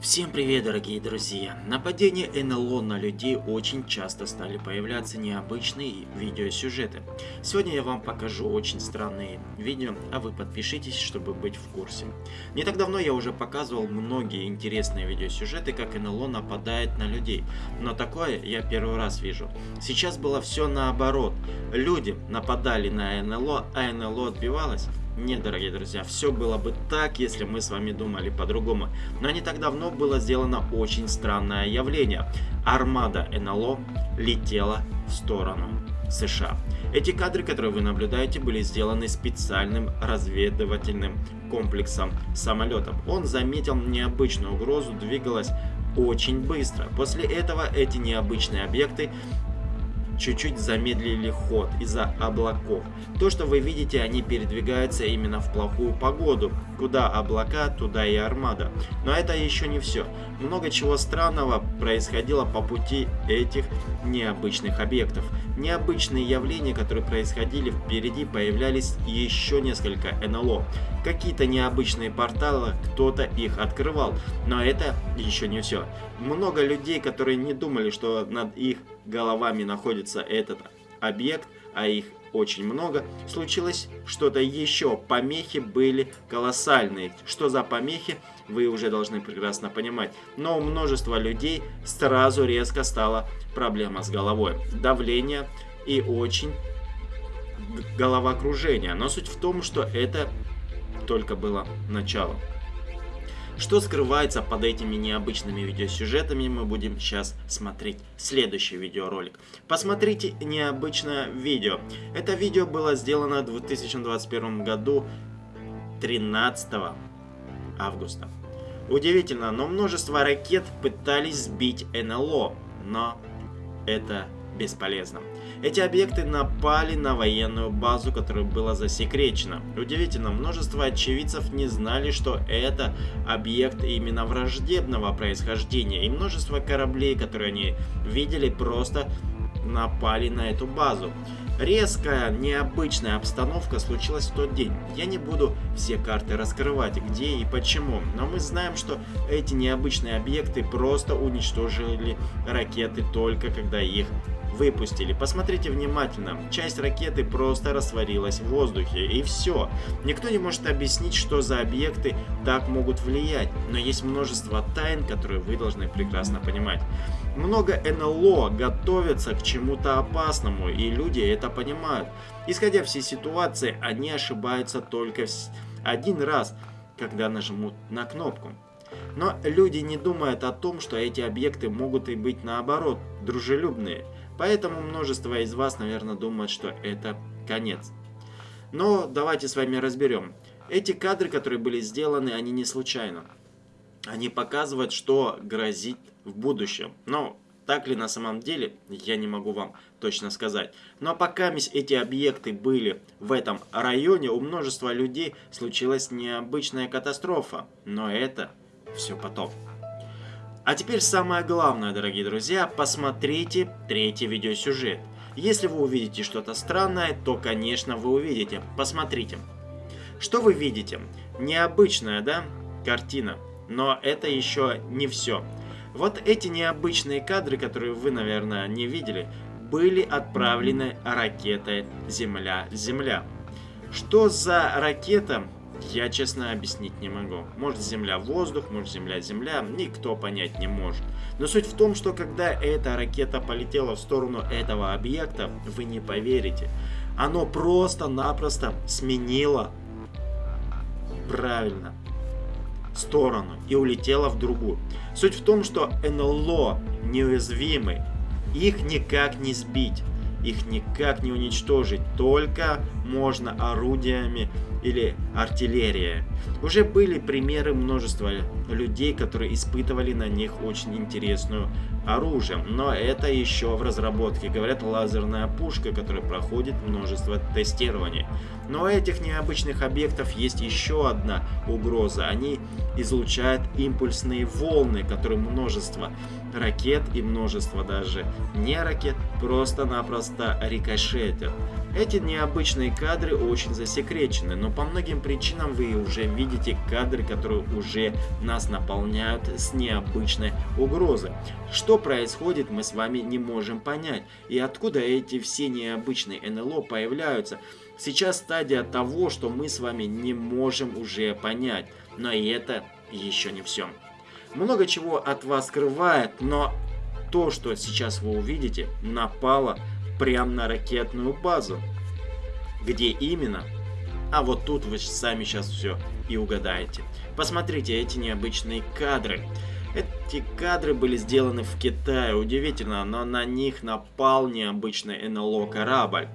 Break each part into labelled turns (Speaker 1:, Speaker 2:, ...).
Speaker 1: Всем привет, дорогие друзья! Нападения НЛО на людей очень часто стали появляться необычные видеосюжеты. Сегодня я вам покажу очень странные видео, а вы подпишитесь, чтобы быть в курсе. Не так давно я уже показывал многие интересные видеосюжеты, как НЛО нападает на людей, но такое я первый раз вижу. Сейчас было все наоборот. Люди нападали на НЛО, а НЛО отбивалось. Нет, дорогие друзья, все было бы так, если мы с вами думали по-другому. Но не так давно было сделано очень странное явление. Армада НЛО летела в сторону США. Эти кадры, которые вы наблюдаете, были сделаны специальным разведывательным комплексом самолетов. Он заметил необычную угрозу, двигалась очень быстро. После этого эти необычные объекты чуть-чуть замедлили ход из-за облаков. То, что вы видите, они передвигаются именно в плохую погоду. Куда облака, туда и армада. Но это еще не все. Много чего странного происходило по пути этих необычных объектов. Необычные явления, которые происходили впереди, появлялись еще несколько НЛО. Какие-то необычные порталы, кто-то их открывал. Но это еще не все. Много людей, которые не думали, что над их головами находится этот объект, а их очень много, случилось что-то еще. Помехи были колоссальные. Что за помехи, вы уже должны прекрасно понимать. Но у множества людей сразу резко стала проблема с головой. Давление и очень головокружение. Но суть в том, что это только было начало. Что скрывается под этими необычными видеосюжетами, мы будем сейчас смотреть следующий видеоролик. Посмотрите необычное видео. Это видео было сделано в 2021 году 13 августа. Удивительно, но множество ракет пытались сбить НЛО, но это бесполезно. Эти объекты напали на военную базу, которая была засекречена. Удивительно, множество очевидцев не знали, что это объект именно враждебного происхождения. И множество кораблей, которые они видели, просто напали на эту базу. Резкая, необычная обстановка случилась в тот день. Я не буду все карты раскрывать, где и почему, но мы знаем, что эти необычные объекты просто уничтожили ракеты только когда их выпустили. Посмотрите внимательно, часть ракеты просто растворилась в воздухе, и все. Никто не может объяснить, что за объекты так могут влиять, но есть множество тайн, которые вы должны прекрасно понимать. Много НЛО готовятся к чему-то опасному, и люди это понимают. Исходя всей ситуации, они ошибаются только один раз, когда нажмут на кнопку. Но люди не думают о том, что эти объекты могут и быть наоборот, дружелюбные. Поэтому множество из вас, наверное, думают, что это конец. Но давайте с вами разберем. Эти кадры, которые были сделаны, они не случайно. Они показывают, что грозит в будущем. Но так ли на самом деле, я не могу вам точно сказать. Но пока эти объекты были в этом районе, у множества людей случилась необычная катастрофа. Но это все потом. А теперь самое главное, дорогие друзья, посмотрите третий видеосюжет. Если вы увидите что-то странное, то, конечно, вы увидите. Посмотрите. Что вы видите? Необычная, да, картина. Но это еще не все. Вот эти необычные кадры, которые вы, наверное, не видели, были отправлены ракетой Земля-Земля. Что за ракета, я, честно, объяснить не могу. Может Земля-воздух, может Земля-Земля, никто понять не может. Но суть в том, что когда эта ракета полетела в сторону этого объекта, вы не поверите. Оно просто-напросто сменило правильно сторону и улетело в другую. Суть в том, что НЛО неуязвимы, их никак не сбить, их никак не уничтожить, только можно орудиями или артиллерия. Уже были примеры множества людей, которые испытывали на них очень интересную оружие, но это еще в разработке. Говорят, лазерная пушка, которая проходит множество тестирований. Но у этих необычных объектов есть еще одна угроза. Они излучают импульсные волны, которые множество ракет и множество даже не ракет просто-напросто рикошетят. Эти необычные кадры очень засекречены, но по многим причинам вы уже видите кадры, которые уже нас наполняют с необычной угрозой. Что происходит, мы с вами не можем понять. И откуда эти все необычные НЛО появляются. Сейчас стадия того, что мы с вами не можем уже понять. Но и это еще не все. Много чего от вас скрывает, но то, что сейчас вы увидите, напало прямо на ракетную базу. Где именно? А вот тут вы сами сейчас все и угадаете. Посмотрите эти необычные кадры. Эти кадры были сделаны в Китае. Удивительно, но на них напал необычный НЛО корабль.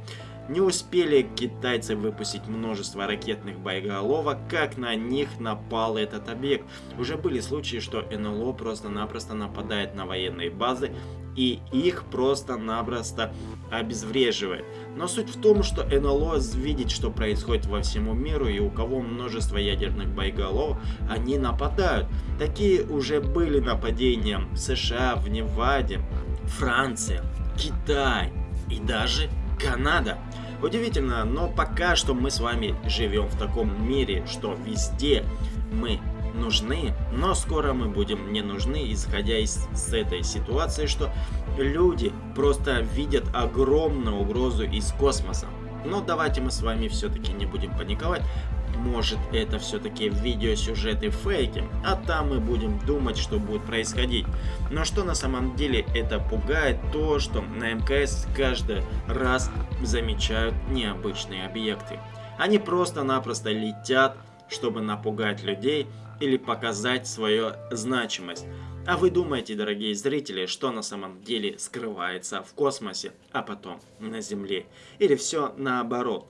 Speaker 1: Не успели китайцы выпустить множество ракетных боеголовок, как на них напал этот объект. Уже были случаи, что НЛО просто-напросто нападает на военные базы и их просто-напросто обезвреживает. Но суть в том, что НЛО видит, что происходит во всему миру, и у кого множество ядерных боеголовок, они нападают. Такие уже были нападения в США, в Неваде, Франция, Китай и даже Канада. Удивительно, но пока что мы с вами живем в таком мире, что везде мы нужны, но скоро мы будем не нужны, исходя из с этой ситуации, что люди просто видят огромную угрозу из космоса. Но давайте мы с вами все-таки не будем паниковать. Может это все-таки видеосюжеты фейки, а там мы будем думать, что будет происходить. Но что на самом деле это пугает, то что на МКС каждый раз замечают необычные объекты. Они просто-напросто летят, чтобы напугать людей или показать свою значимость. А вы думаете, дорогие зрители, что на самом деле скрывается в космосе, а потом на Земле? Или все наоборот?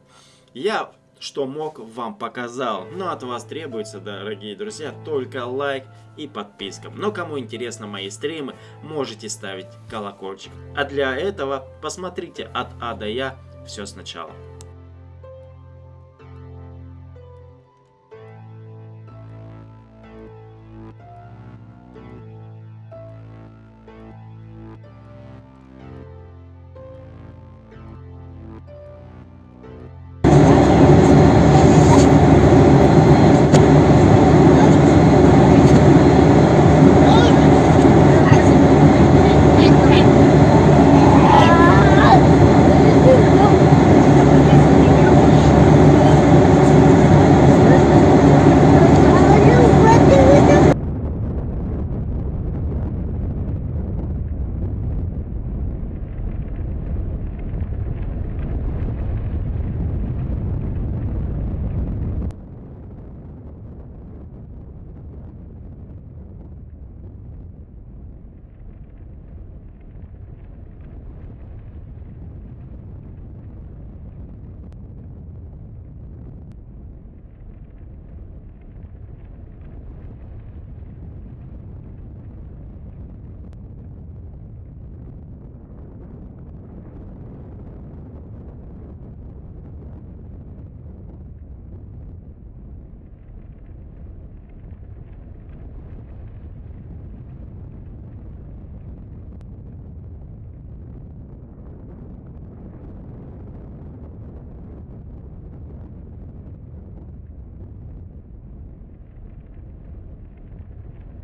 Speaker 1: Я что мог, вам показал. Но от вас требуется, дорогие друзья, только лайк и подписка. Но кому интересно мои стримы, можете ставить колокольчик. А для этого посмотрите от А до Я все сначала.